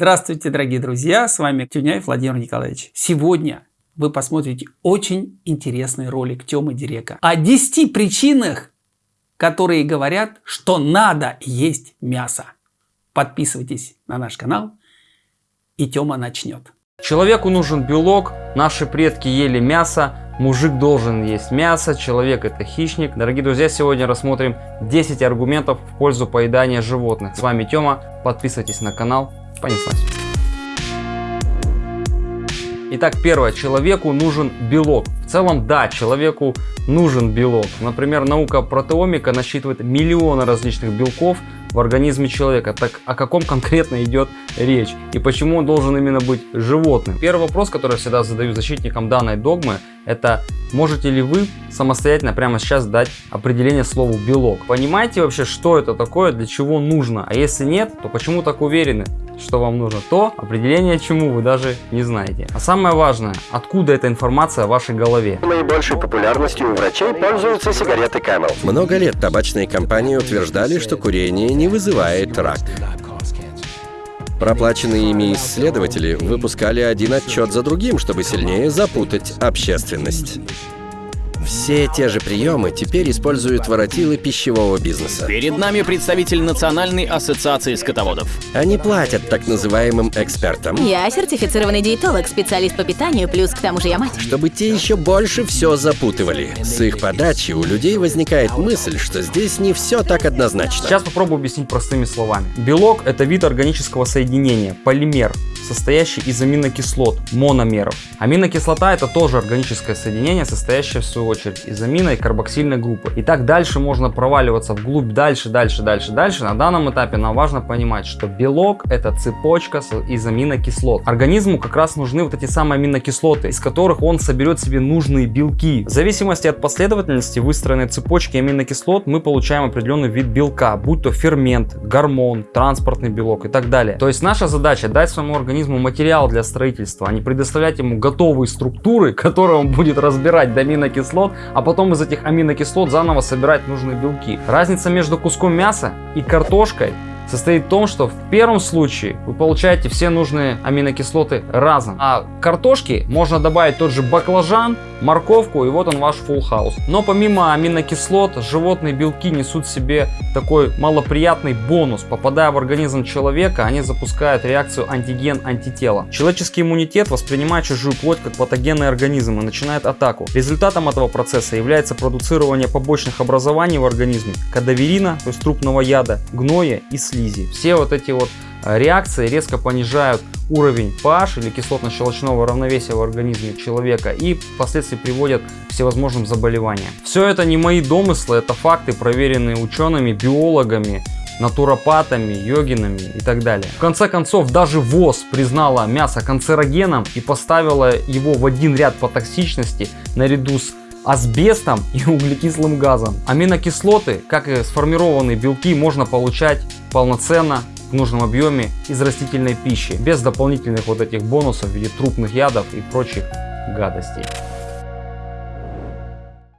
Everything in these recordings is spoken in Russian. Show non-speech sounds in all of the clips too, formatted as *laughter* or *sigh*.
Здравствуйте, дорогие друзья, с вами Тюняев Владимир Николаевич. Сегодня вы посмотрите очень интересный ролик Тёмы Дирека о 10 причинах, которые говорят, что надо есть мясо. Подписывайтесь на наш канал, и Тёма начнет. Человеку нужен белок, наши предки ели мясо, мужик должен есть мясо, человек это хищник. Дорогие друзья, сегодня рассмотрим 10 аргументов в пользу поедания животных. С вами Тёма, подписывайтесь на канал, Понеслась. Итак, первое. Человеку нужен белок. В целом, да, человеку нужен белок. Например, наука протеомика насчитывает миллионы различных белков в организме человека. Так о каком конкретно идет речь? И почему он должен именно быть животным? Первый вопрос, который я всегда задаю защитникам данной догмы, это можете ли вы самостоятельно прямо сейчас дать определение слову белок? Понимаете вообще, что это такое, для чего нужно? А если нет, то почему так уверены? что вам нужно, то определение чему вы даже не знаете. А самое важное, откуда эта информация в вашей голове. Наибольшей популярностью у врачей пользуются сигареты Camel. Много лет табачные компании утверждали, что курение не вызывает рак. Проплаченные ими исследователи выпускали один отчет за другим, чтобы сильнее запутать общественность. Все те же приемы теперь используют воротилы пищевого бизнеса. Перед нами представитель Национальной ассоциации скотоводов. Они платят так называемым экспертам. Я сертифицированный диетолог, специалист по питанию, плюс к тому же я мать. Чтобы те еще больше все запутывали. С их подачи у людей возникает мысль, что здесь не все так однозначно. Сейчас попробую объяснить простыми словами. Белок это вид органического соединения, полимер, состоящий из аминокислот, мономеров. Аминокислота это тоже органическое соединение, состоящее в свою очередь из амино и карбоксильной группы. И так дальше можно проваливаться вглубь дальше, дальше, дальше, дальше. На данном этапе нам важно понимать, что белок это цепочка из аминокислот. Организму как раз нужны вот эти самые аминокислоты, из которых он соберет себе нужные белки. В зависимости от последовательности выстроенной цепочки аминокислот мы получаем определенный вид белка, будь то фермент, гормон, транспортный белок и так далее. То есть наша задача дать своему организму организму материал для строительства, а не предоставлять ему готовые структуры, *laughs* которые он будет разбирать до аминокислот, а потом из этих аминокислот заново собирать нужные белки. Разница между куском мяса и картошкой состоит в том, что в первом случае вы получаете все нужные аминокислоты разом. А картошки можно добавить тот же баклажан, морковку и вот он ваш full house. Но помимо аминокислот, животные белки несут в себе такой малоприятный бонус. Попадая в организм человека, они запускают реакцию антиген-антитела. Человеческий иммунитет воспринимает чужую плоть как патогенный организм и начинает атаку. Результатом этого процесса является продуцирование побочных образований в организме, кадаверина, то есть трупного яда, гноя и слизи слизи. Все вот эти вот э, реакции резко понижают уровень pH или кислотно-щелочного равновесия в организме человека и впоследствии приводят к всевозможным заболеваниям. Все это не мои домыслы, это факты, проверенные учеными, биологами, натуропатами, йогинами и так далее. В конце концов, даже ВОЗ признала мясо канцерогеном и поставила его в один ряд по токсичности наряду с асбестом и *laughs* углекислым газом. Аминокислоты, как и сформированные белки, можно получать полноценно в нужном объеме из растительной пищи, без дополнительных вот этих бонусов в виде трупных ядов и прочих гадостей.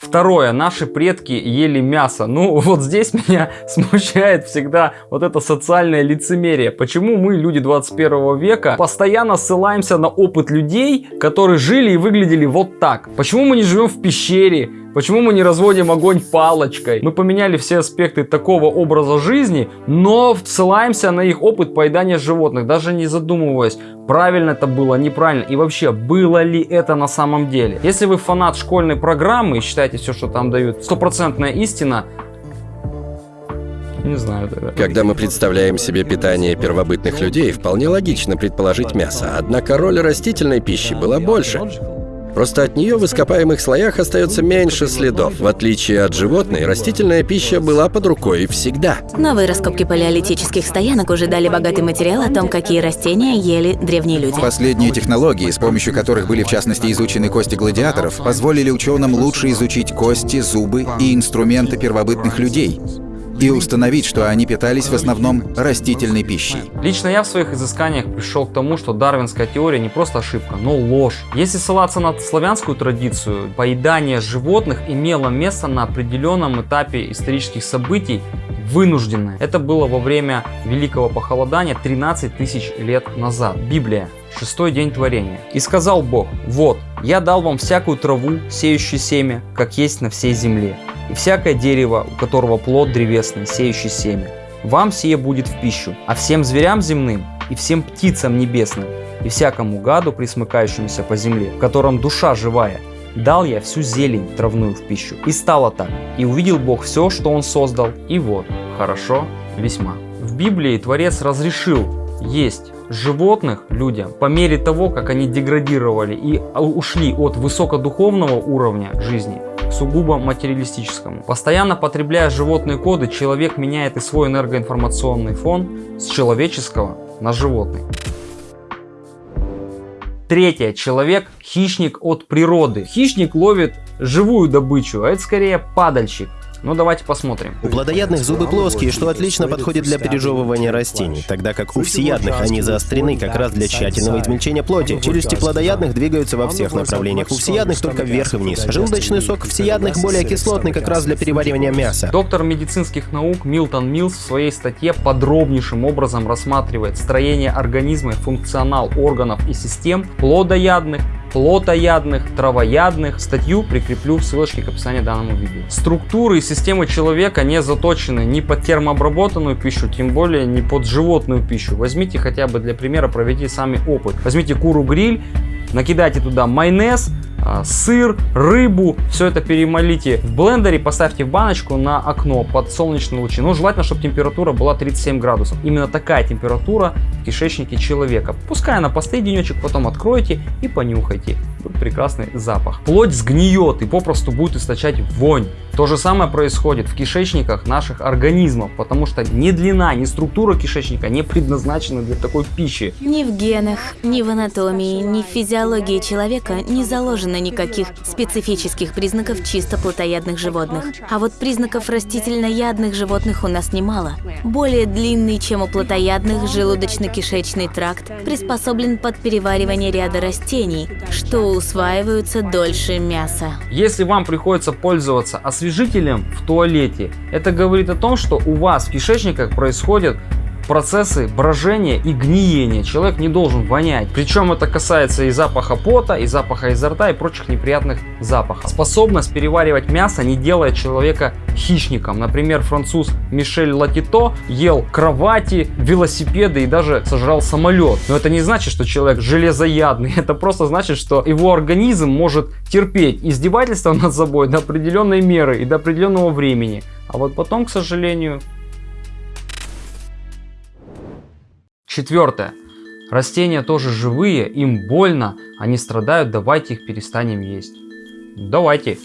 Второе, наши предки ели мясо. Ну, вот здесь меня *laughs* смущает всегда вот это социальное лицемерие. Почему мы, люди 21 века, постоянно ссылаемся на опыт людей, которые жили и выглядели вот так? Почему мы не живем в пещере? Почему мы не разводим огонь палочкой? Мы поменяли все аспекты такого образа жизни, но ссылаемся на их опыт поедания животных, даже не задумываясь, правильно это было, неправильно и вообще, было ли это на самом деле. Если вы фанат школьной программы и считаете все, что там дают, стопроцентная истина, не знаю тогда. Когда мы представляем себе питание первобытных людей, вполне логично предположить мясо. Однако роль растительной пищи была больше. Просто от нее в ископаемых слоях остается меньше следов. В отличие от животной, растительная пища была под рукой всегда. Новые раскопки палеолитических стоянок уже дали богатый материал о том, какие растения ели древние люди. Последние технологии, с помощью которых были в частности изучены кости гладиаторов, позволили ученым лучше изучить кости, зубы и инструменты первобытных людей. И установить, что они питались в основном растительной пищей. Лично я в своих изысканиях пришел к тому, что дарвинская теория не просто ошибка, но ложь. Если ссылаться на славянскую традицию, поедание животных имело место на определенном этапе исторических событий, вынужденное. Это было во время Великого Похолодания 13 тысяч лет назад. Библия. Шестой день творения. «И сказал Бог, вот, я дал вам всякую траву, сеющую семя, как есть на всей земле, и всякое дерево, у которого плод древесный, сеющий семя. Вам сие будет в пищу, а всем зверям земным и всем птицам небесным, и всякому гаду, присмыкающемуся по земле, в котором душа живая, дал я всю зелень травную в пищу. И стало так. И увидел Бог все, что Он создал, и вот, хорошо, весьма. В Библии Творец разрешил есть животных людям по мере того, как они деградировали и ушли от высокодуховного уровня жизни сугубо материалистическому. Постоянно потребляя животные коды, человек меняет и свой энергоинформационный фон с человеческого на животный. Третье. Человек – хищник от природы. Хищник ловит живую добычу, а это скорее падальщик. Ну давайте посмотрим. У плодоядных зубы плоские, что отлично подходит для пережевывания растений, тогда как у всеядных они заострены как раз для тщательного измельчения плоти. Челюсти плодоядных двигаются во всех направлениях, у всеядных только вверх и вниз. Желудочный сок всеядных более кислотный как раз для переваривания мяса. Доктор медицинских наук Милтон Милс в своей статье подробнейшим образом рассматривает строение организма, функционал органов и систем плодоядных, плотоядных, травоядных. Статью прикреплю в ссылочке к описанию данному видео. Структуры и системы человека не заточены ни под термообработанную пищу, тем более не под животную пищу. Возьмите хотя бы для примера, проведите сами опыт. Возьмите куру гриль, накидайте туда майонез, сыр, рыбу, все это перемолите в блендере, поставьте в баночку на окно под солнечные лучи. Но желательно, чтобы температура была 37 градусов. Именно такая температура в кишечнике человека. Пускай она постоит денечек, потом откройте и понюхайте. Будет прекрасный запах. Плоть сгниет и попросту будет источать вонь. То же самое происходит в кишечниках наших организмов, потому что ни длина, ни структура кишечника не предназначены для такой пищи. Ни в генах, ни в анатомии, ни в физиологии человека не заложено никаких специфических признаков чисто плотоядных животных. А вот признаков растительноядных животных у нас немало. Более длинный, чем у плотоядных, желудочно-кишечный тракт приспособлен под переваривание ряда растений, что усваиваются дольше мяса. Если вам приходится пользоваться освежителем в туалете, это говорит о том, что у вас в кишечниках происходят процессы брожения и гниения. Человек не должен вонять. Причем это касается и запаха пота, и запаха изо рта, и прочих неприятных запахов. Способность переваривать мясо не делает человека хищником. Например, француз Мишель Латито ел кровати, велосипеды и даже сожрал самолет. Но это не значит, что человек железоядный. *laughs* Это просто значит, что его организм может терпеть издевательство над собой до определенной меры и до определенного времени. А вот потом, к сожалению, Четвертое. Растения тоже живые, им больно, они страдают, давайте их перестанем есть. Давайте.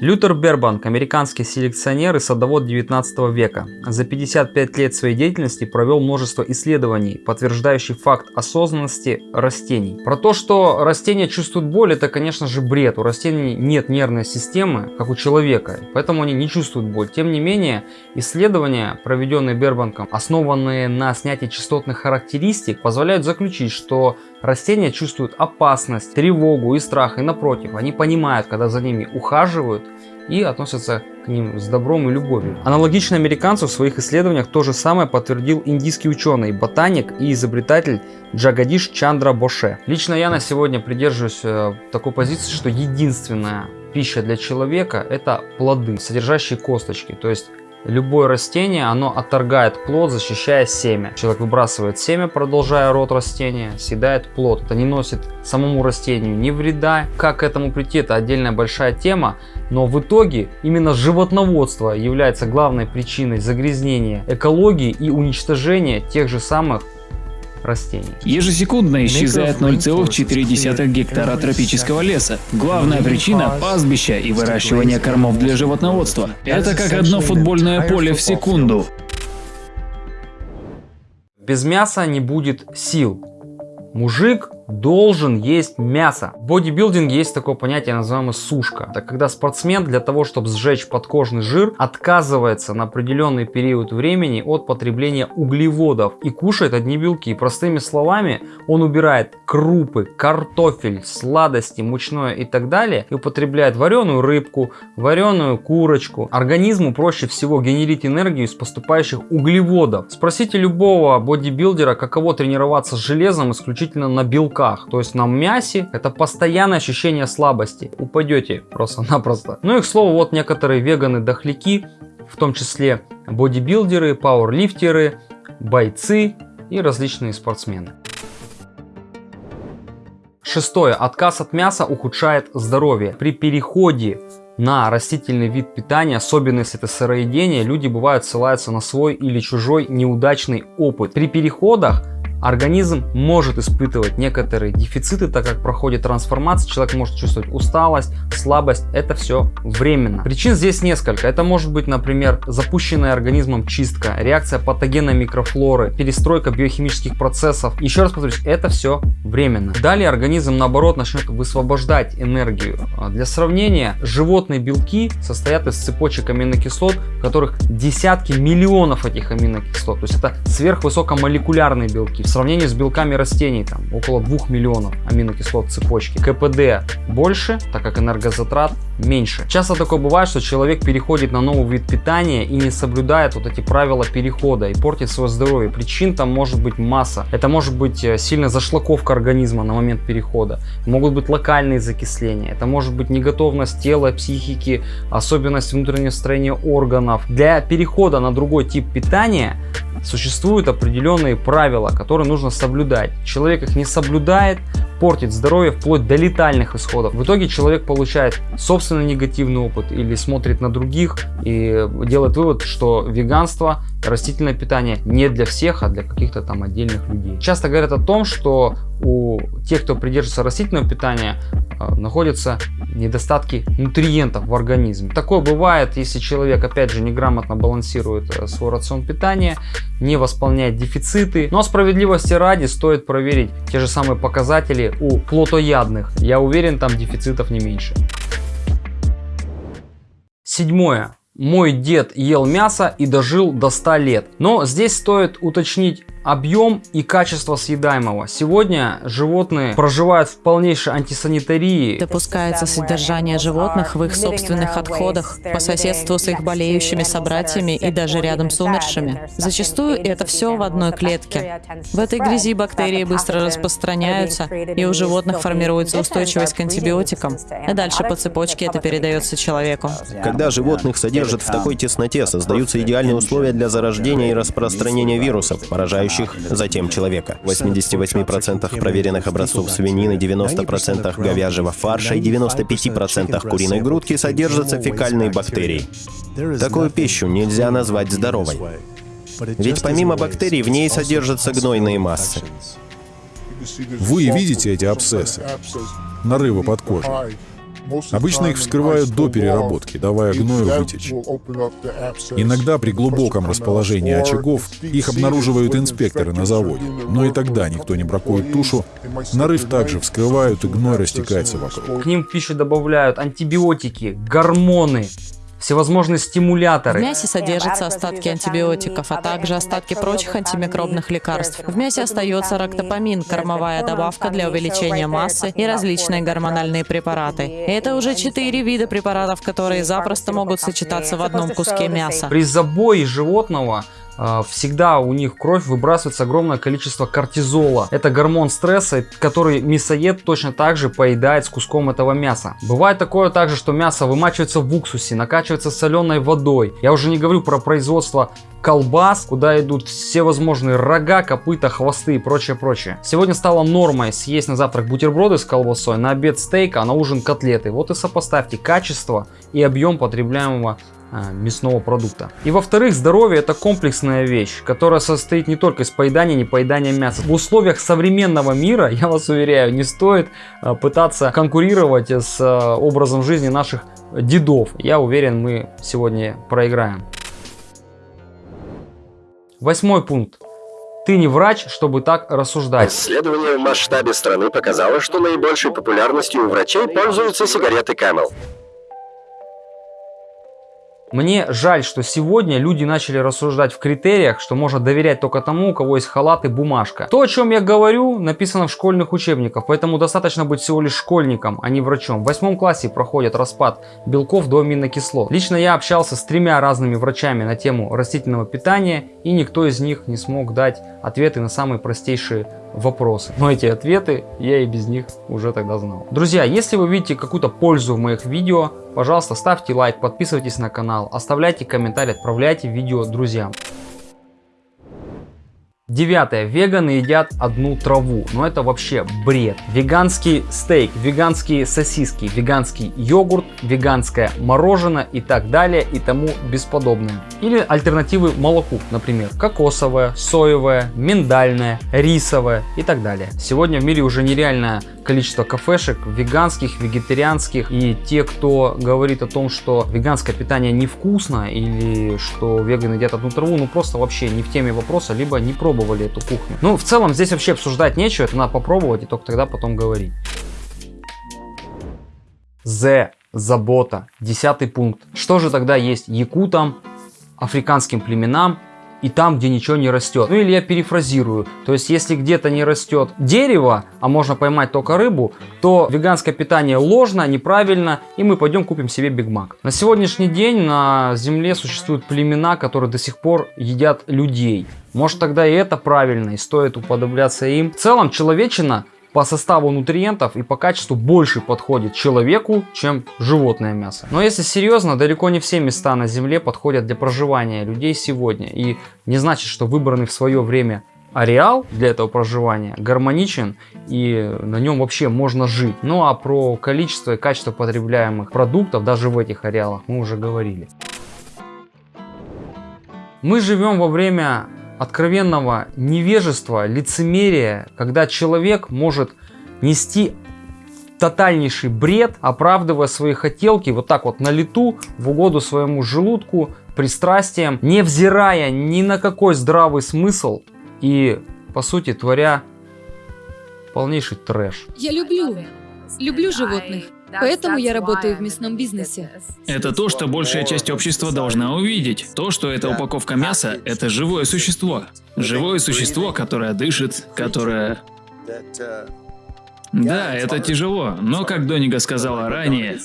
Лютер Бербанк, американский селекционер и садовод 19 века, за 55 лет своей деятельности провел множество исследований, подтверждающих факт осознанности растений. Про то, что растения чувствуют боль, это конечно же бред. У растений нет нервной системы, как у человека, поэтому они не чувствуют боль. Тем не менее, исследования, проведенные Бербанком, основанные на снятии частотных характеристик, позволяют заключить, что растения чувствуют опасность, тревогу и страх, и напротив, они понимают, когда за ними ухаживают, и относятся к ним с добром и любовью. Аналогично американцу в своих исследованиях то же самое подтвердил индийский ученый, ботаник и изобретатель Джагадиш Чандра Боше. Лично я на сегодня придерживаюсь э, такой позиции, что единственная пища для человека это плоды, содержащие косточки. То есть Любое растение, оно отторгает плод, защищая семя. Человек выбрасывает семя, продолжая род растения, съедает плод. Это не носит самому растению ни вреда. Как к этому прийти, это отдельная большая тема. Но в итоге именно животноводство является главной причиной загрязнения экологии и уничтожения тех же самых растений. Ежесекундно исчезает 0,4 гектара тропического леса. Главная причина – пастбища и выращивание кормов для животноводства. Это как одно футбольное поле в секунду. Без мяса не будет сил. Мужик должен есть мясо. В бодибилдинге есть такое понятие, называемое сушка. Это когда спортсмен для того, чтобы сжечь подкожный жир, отказывается на определенный период времени от потребления углеводов и кушает одни белки. Простыми словами, он убирает крупы, картофель, сладости, мучное и так далее и употребляет вареную рыбку, вареную курочку. Организму проще всего генерить энергию из поступающих углеводов. Спросите любого бодибилдера, каково тренироваться с железом исключительно на белках, то есть на мясе. Это постоянное ощущение слабости. Упадете просто-напросто. Ну и к слову, вот некоторые веганы-дохляки, в том числе бодибилдеры, пауэрлифтеры, бойцы и различные спортсмены. Шестое. Отказ от мяса ухудшает здоровье. При переходе на растительный вид питания, особенно если это сыроедение, люди бывают ссылаются на свой или чужой неудачный опыт. При переходах Организм может испытывать некоторые дефициты, так как проходит трансформация, человек может чувствовать усталость, слабость, это все временно. Причин здесь несколько. Это может быть, например, запущенная организмом чистка, реакция патогенной микрофлоры, перестройка биохимических процессов. Еще раз повторюсь, это все временно. Далее организм наоборот начнет высвобождать энергию. А для сравнения, животные белки состоят из цепочек аминокислот, в которых десятки миллионов этих аминокислот. То есть это сверхвысокомолекулярные белки в сравнении с белками растений, там около 2 миллионов аминокислот цепочки. КПД больше, так как энергозатрат меньше. Часто такое бывает, что человек переходит на новый вид питания и не соблюдает вот эти правила перехода и портит свое здоровье. Причин там может быть масса. Это может быть э, сильная зашлаковка организма на момент перехода. Могут быть локальные закисления. Это может быть неготовность тела, психики, особенность внутреннего строения органов. Для перехода на другой тип питания существуют определенные правила, которые нужно соблюдать. Человек их не соблюдает, портит здоровье вплоть до летальных исходов. В итоге человек получает собственный негативный опыт или смотрит на других и делает вывод, что веганство, растительное питание не для всех, а для каких-то там отдельных людей. Часто говорят о том, что у тех, кто придерживается растительного питания, э, находятся недостатки нутриентов в организме. Такое бывает, если человек, опять же, неграмотно балансирует э, свой рацион питания, не восполняет дефициты. Но справедливости ради стоит проверить те же самые показатели у плотоядных. Я уверен, там дефицитов не меньше. Седьмое. Мой дед ел мясо и дожил до 100 лет. Но здесь стоит уточнить объем и качество съедаемого. Сегодня животные проживают в полнейшей антисанитарии. Допускается содержание животных в их собственных отходах, по соседству с их болеющими собратьями и даже рядом с умершими. Зачастую это все в одной клетке. В этой грязи бактерии быстро распространяются, и у животных формируется устойчивость к антибиотикам. И дальше по цепочке это передается человеку. Когда животных содержат в такой тесноте, создаются идеальные условия для зарождения и распространения вирусов, поражающих следующих затем человека. В 88% проверенных образцов свинины, 90% говяжьего фарша и 95% куриной грудки содержатся фекальные бактерии. Такую пищу нельзя назвать здоровой. Ведь помимо бактерий в ней содержатся гнойные массы. Вы видите эти абсцессы, нарывы под кожей. Обычно их вскрывают до переработки, давая гною вытечь. Иногда при глубоком расположении очагов их обнаруживают инспекторы на заводе, но и тогда никто не бракует тушу, нарыв также вскрывают и гной растекается вокруг. К ним в пищу добавляют антибиотики, гормоны, всевозможные стимуляторы. В мясе содержатся остатки антибиотиков, а также остатки прочих антимикробных лекарств. В мясе остается рактопамин, кормовая добавка для увеличения массы и различные гормональные препараты. Это уже четыре вида препаратов, которые запросто могут сочетаться в одном куске мяса. При забое животного всегда у них кровь выбрасывается огромное количество кортизола. Это гормон стресса, который мясоед точно так же поедает с куском этого мяса. Бывает такое также, что мясо вымачивается в уксусе, накачивается соленой водой. Я уже не говорю про производство колбас, куда идут все возможные рога, копыта, хвосты и прочее, прочее. Сегодня стало нормой съесть на завтрак бутерброды с колбасой, на обед стейк, а на ужин котлеты. Вот и сопоставьте качество и объем потребляемого а, мясного продукта. И во-вторых, здоровье это комплексная вещь, которая состоит не только из поедания, не поедания мяса. В условиях современного мира, *laughs* я вас уверяю, не стоит а, пытаться конкурировать с а, образом жизни наших дедов. Я уверен, мы сегодня проиграем. Восьмой пункт. Ты не врач, чтобы так рассуждать. Исследование в масштабе страны показало, что наибольшей популярностью у врачей пользуются сигареты Camel. Мне жаль, что сегодня люди начали рассуждать в критериях, что можно доверять только тому, у кого есть халат и бумажка. То, о чем я говорю, написано в школьных учебниках, поэтому достаточно быть всего лишь школьником, а не врачом. В восьмом классе проходит распад белков до аминокислот. Лично я общался с тремя разными врачами на тему растительного питания, и никто из них не смог дать ответы на самые простейшие вопросы. Но эти ответы я и без них уже тогда знал. Друзья, если вы видите какую-то пользу в моих видео, пожалуйста, ставьте лайк, подписывайтесь на канал, оставляйте комментарий, отправляйте видео друзьям. Девятое. Веганы едят одну траву. Но это вообще бред. Веганский стейк, веганские сосиски, веганский йогурт, веганское мороженое и так далее и тому бесподобное. Или альтернативы молоку, например, кокосовое, соевое, миндальное, рисовое и так далее. Сегодня в мире уже нереальное количество кафешек веганских, вегетарианских. И те, кто говорит о том, что веганское питание невкусно или что веганы едят одну траву, ну просто вообще не в теме вопроса, либо не пробовали пробовали эту кухню. Ну, в целом, здесь вообще обсуждать нечего, это надо попробовать и только тогда потом говорить. З. Забота. Десятый пункт. Что же тогда есть якутам, африканским племенам и там, где ничего не растет. Ну или я перефразирую, то есть если где-то не растет дерево, а можно поймать только рыбу, то веганское питание ложно, неправильно, и мы пойдем купим себе Биг Мак. На сегодняшний день на Земле существуют племена, которые до сих пор едят людей. Может тогда и это правильно, и стоит уподобляться им. В целом человечина по составу нутриентов и по качеству больше подходит человеку, чем животное мясо. Но если серьезно, далеко не все места на Земле подходят для проживания людей сегодня. И не значит, что выбранный в свое время ареал для этого проживания гармоничен и на нем вообще можно жить. Ну а про количество и качество потребляемых продуктов даже в этих ареалах мы уже говорили. Мы живем во время откровенного невежества, лицемерия, когда человек может нести тотальнейший бред, оправдывая свои хотелки вот так вот на лету, в угоду своему желудку, пристрастиям, невзирая ни на какой здравый смысл и, по сути, творя полнейший трэш. Я люблю, люблю животных. Поэтому я работаю в мясном бизнесе. Это то, что большая часть общества должна увидеть. То, что эта упаковка мяса – это живое существо. Живое существо, которое дышит, которое... Да, это тяжело, но как Доника сказала ранее,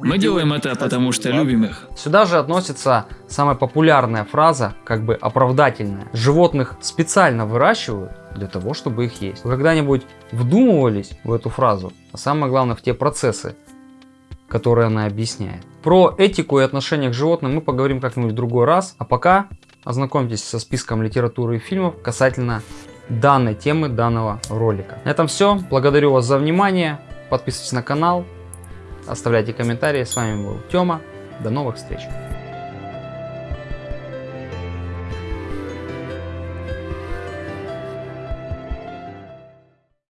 мы делаем это потому, что любим их. Сюда же относится самая популярная фраза, как бы оправдательная. Животных специально выращивают для того, чтобы их есть. Вы когда-нибудь вдумывались в эту фразу? А самое главное, в те процессы, которые она объясняет. Про этику и отношения к животным мы поговорим как-нибудь в другой раз. А пока ознакомьтесь со списком литературы и фильмов касательно данной темы данного ролика. На этом все. Благодарю вас за внимание. Подписывайтесь на канал, оставляйте комментарии. С вами был Тёма. До новых встреч.